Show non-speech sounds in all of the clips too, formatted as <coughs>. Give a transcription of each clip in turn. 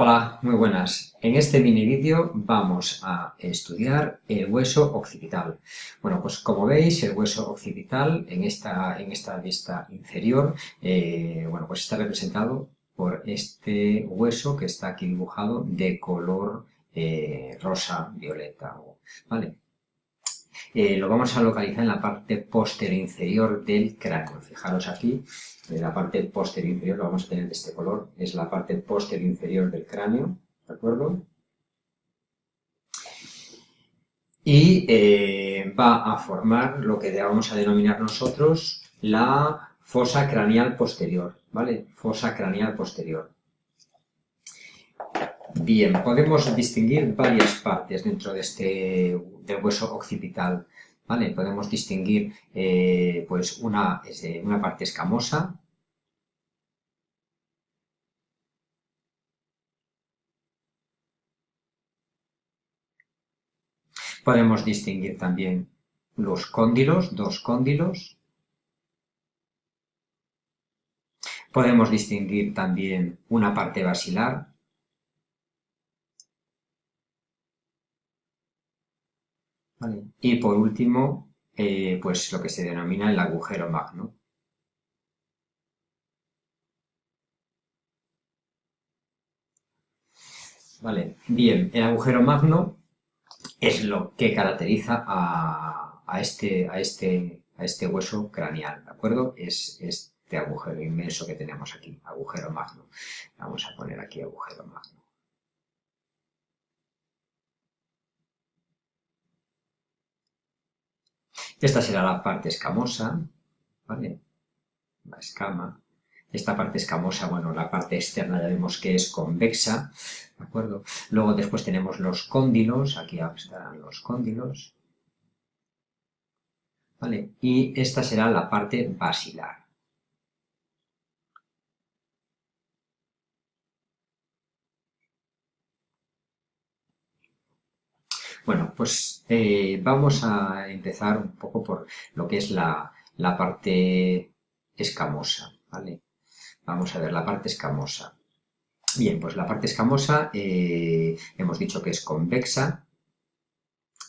Hola, muy buenas. En este mini vídeo vamos a estudiar el hueso occipital. Bueno, pues como veis, el hueso occipital en esta, en esta vista inferior, eh, bueno, pues está representado por este hueso que está aquí dibujado de color eh, rosa violeta, ¿vale? Eh, lo vamos a localizar en la parte posterior inferior del cráneo. Fijaros aquí, en la parte posterior inferior lo vamos a tener de este color, es la parte posterior inferior del cráneo, ¿de acuerdo? Y eh, va a formar lo que vamos a denominar nosotros la fosa craneal posterior, ¿vale? Fosa craneal posterior. Bien, podemos distinguir varias partes dentro de este del hueso occipital, ¿vale? Podemos distinguir eh, pues una, una parte escamosa, Podemos distinguir también los cóndilos, dos cóndilos. Podemos distinguir también una parte basilar, Y por último, eh, pues lo que se denomina el agujero magno. Vale, bien, el agujero magno es lo que caracteriza a, este, a, este, a este hueso craneal, ¿de acuerdo? Es este agujero inmenso que tenemos aquí, agujero magno. Vamos a poner aquí agujero magno. Esta será la parte escamosa, ¿vale? La escama. Esta parte escamosa, bueno, la parte externa ya vemos que es convexa, ¿de acuerdo? Luego después tenemos los cóndilos, aquí estarán los cóndilos, ¿vale? Y esta será la parte basilar. Bueno, pues eh, vamos a empezar un poco por lo que es la, parte escamosa, ¿vale? Vamos a ver la parte escamosa. Bien, pues la parte escamosa eh, hemos dicho que es convexa,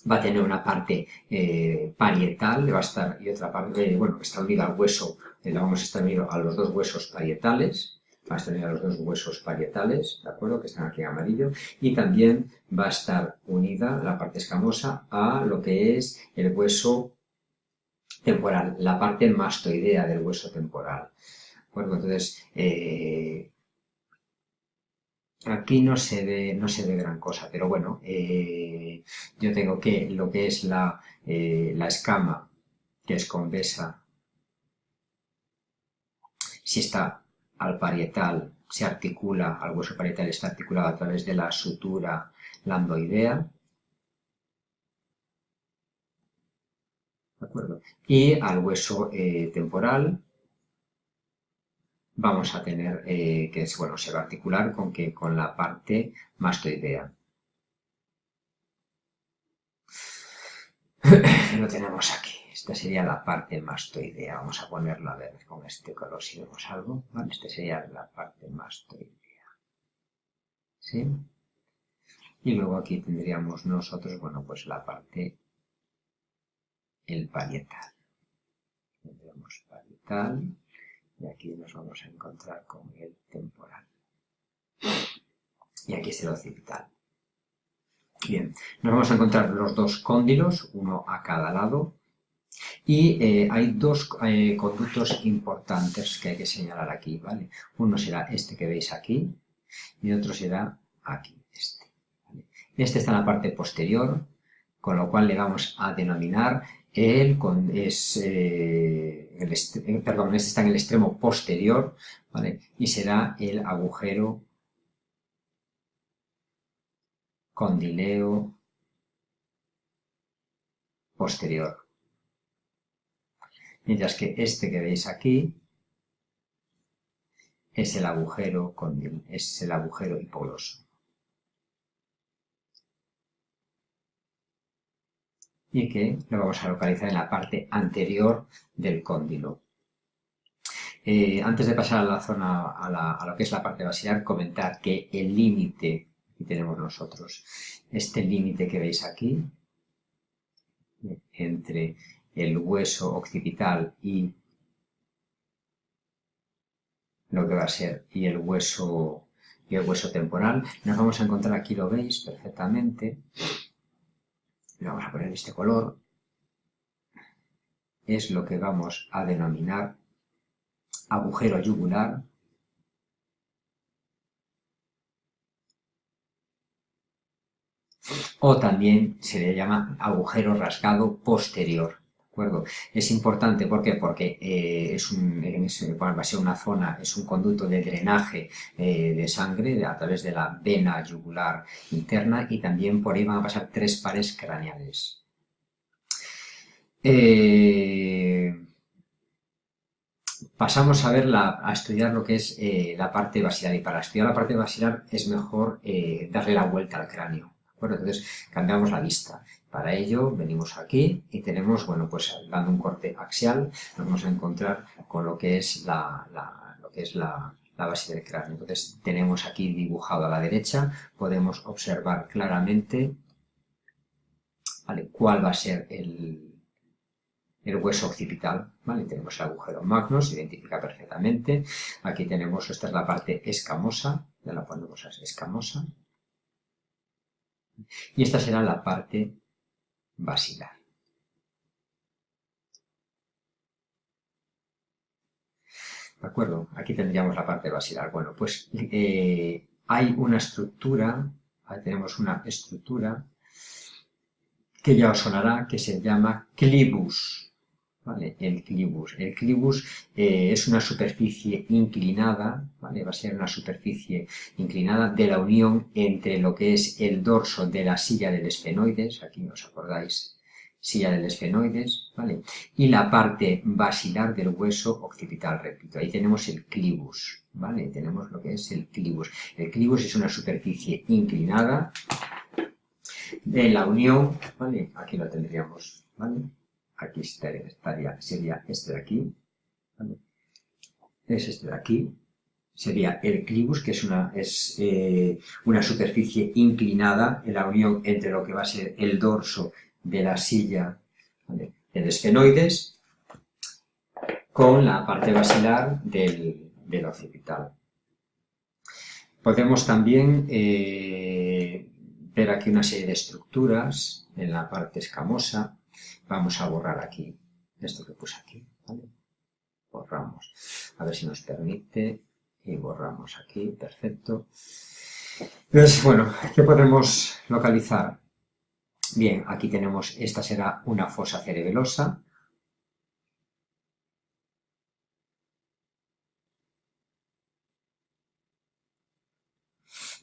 va a tener una parte eh, parietal, va a estar, y otra parte, bueno, está unida al hueso, la vamos a estar unido a los dos huesos parietales, va a a los dos huesos parietales, ¿de acuerdo? Que están aquí en amarillo. Y también va a estar unida la parte escamosa a lo que es el hueso temporal, la parte mastoidea del hueso temporal. Bueno, entonces, eh, aquí no se ve, no se ve gran cosa, pero bueno, eh, yo tengo que lo que es la, eh, la escama, que es convexa, si está al parietal se articula, al hueso parietal está articulado a través de la sutura lambdoidea. ¿De acuerdo? Y al hueso eh, temporal vamos a tener eh, que bueno, se va a articular con, que, con la parte mastoidea. <coughs> Lo tenemos aquí. Esta sería la parte mastoidea. Vamos a ponerla a ver con este color si vemos algo. Vale, esta sería la parte mastoidea. ¿Sí? Y luego aquí tendríamos nosotros, bueno, pues la parte, el parietal. Tendremos parietal y aquí nos vamos a encontrar con el temporal. Y aquí es el occipital. Bien, nos vamos a encontrar los dos cóndilos, uno a cada lado, y eh, hay dos eh, conductos importantes que hay que señalar aquí, ¿vale? Uno será este que veis aquí y otro será aquí, este. Este está en la parte posterior, con lo cual le vamos a denominar el, es, eh, el perdón, este está en el extremo posterior, ¿vale? Y será el agujero condileo posterior mientras que este que veis aquí es el agujero, es el agujero hipogloso. Y que lo vamos a localizar en la parte anterior del cóndilo. eh, antes de pasar a la zona, a, lo que es la parte basilar, comentar que el límite que tenemos nosotros, este límite que veis aquí, entre el hueso occipital y lo que va a ser y el hueso y el hueso temporal, nos vamos a encontrar aquí, lo veis perfectamente, lo vamos a poner este color, es lo que vamos a denominar agujero yugular. O también se le llama agujero rasgado posterior. Es importante, ¿por? Porque eh, es un, va a ser una zona, es un conducto de drenaje eh, de sangre a través de la vena yugular interna y también por ahí van a pasar tres pares craneales. Eh, pasamos a ver a estudiar lo que es la parte basilar y para estudiar la parte basilar es mejor darle la vuelta al cráneo. Bueno, entonces cambiamos la vista. Para ello venimos aquí y tenemos, bueno, pues dando un corte axial nos vamos a encontrar con lo que es la, lo que es la, base del cráneo. Entonces tenemos aquí dibujado a la derecha, podemos observar claramente cuál va a ser el, el hueso occipital. Tenemos el agujero magno, se identifica perfectamente. Aquí tenemos, esta es la parte escamosa, ya la ponemos escamosa. Y esta será la parte basilar. ¿De acuerdo? Aquí tendríamos la parte basilar. Bueno, pues eh, hay una estructura, tenemos una estructura que ya os sonará, que se llama clibus. El clibus. El clibus eh, es una superficie inclinada, ¿vale? Va a ser una superficie inclinada de la unión entre lo que es el dorso de la silla del esfenoides, aquí os acordáis, silla del esfenoides, ¿vale? Y la parte basilar del hueso occipital, repito. Ahí tenemos el clibus, ¿vale? Tenemos lo que es el clibus. El clibus es una superficie inclinada de la unión, ¿vale? Aquí lo tendríamos, ¿vale? Aquí estaría, sería este de aquí, es este de aquí, sería el clibus, que es una, es, eh, una superficie inclinada en la unión entre lo que va a ser el dorso de la silla ¿vale? del esfenoides con la parte basilar del, del occipital. Podemos también eh, ver aquí una serie de estructuras en la parte escamosa Vamos a borrar aquí esto que puse aquí. Borramos. A ver si nos permite. Y borramos aquí, perfecto. Entonces, bueno, ¿qué podemos localizar? Bien, aquí tenemos, esta será una fosa cerebelosa.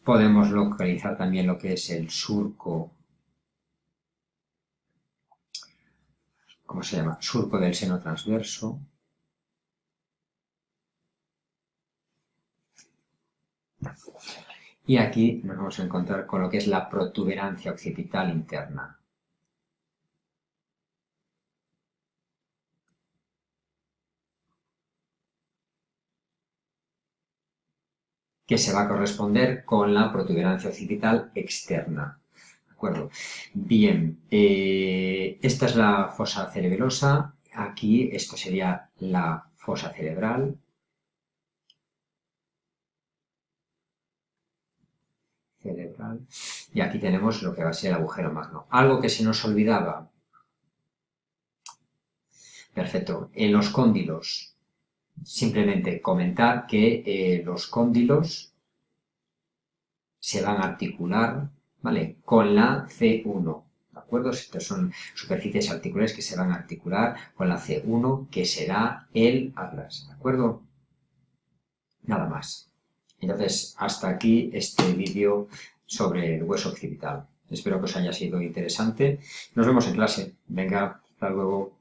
Podemos localizar también lo que es el surco ¿cómo se llama? Surco del seno transverso. Y aquí nos vamos a encontrar con lo que es la protuberancia occipital interna. que se va a corresponder con la protuberancia occipital externa Bien, eh, esta es la fosa cerebelosa, aquí esto sería la fosa cerebral. Cerebral. Y aquí tenemos lo que va a ser el agujero magno. Algo que se nos olvidaba. Perfecto. En los cóndilos, simplemente comentar que eh, los cóndilos se van a articular ¿vale? Con la C1, ¿de acuerdo? Estas son superficies articulares que se van a articular con la C1, que será el atlas, ¿de acuerdo? Nada más. Entonces, hasta aquí este vídeo sobre el hueso occipital. Espero que os haya sido interesante. Nos vemos en clase. Venga, hasta luego.